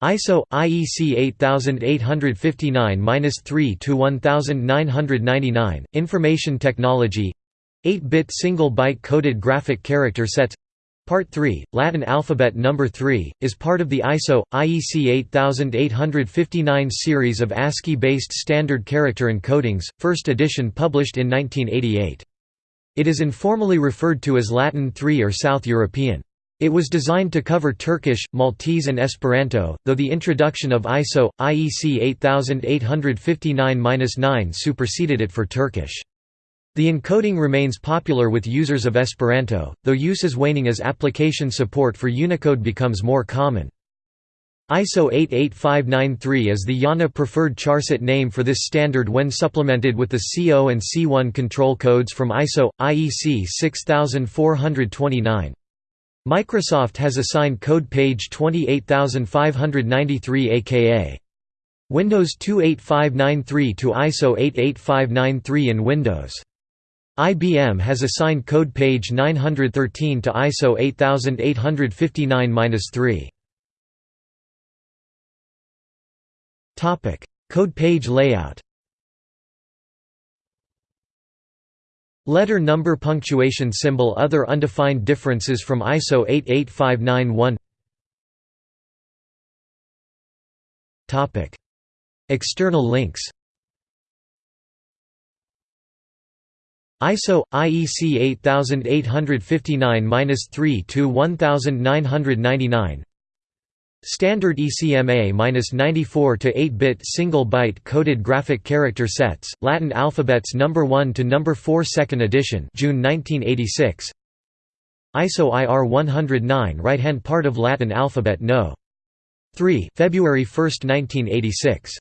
ISO IEC 8859-3 to 1999 Information Technology 8-bit single byte coded graphic character sets Part 3, Latin alphabet number 3, is part of the ISO IEC 8859 series of ASCII-based standard character encodings, first edition published in 1988. It is informally referred to as Latin 3 or South European. It was designed to cover Turkish, Maltese and Esperanto, though the introduction of ISO, IEC 8859-9 superseded it for Turkish. The encoding remains popular with users of Esperanto, though use is waning as application support for Unicode becomes more common. ISO 88593 is the IANA preferred charset name for this standard when supplemented with the CO and C1 control codes from ISO IEC 6429. Microsoft has assigned code page 28593 aka Windows 28593 to ISO 88593 in Windows. IBM has assigned code page 913 to ISO 8859-3. Topic: Code page layout. Letter number punctuation symbol Other undefined differences from ISO 88591 Topic: External links. ISO IEC 8859-3 to 1999 Standard ECMA-94 to 8-bit single byte coded graphic character sets Latin alphabets number 1 to number 4 second edition June 1986 ISO IR 109 right hand part of Latin alphabet no. 3 February 1 1986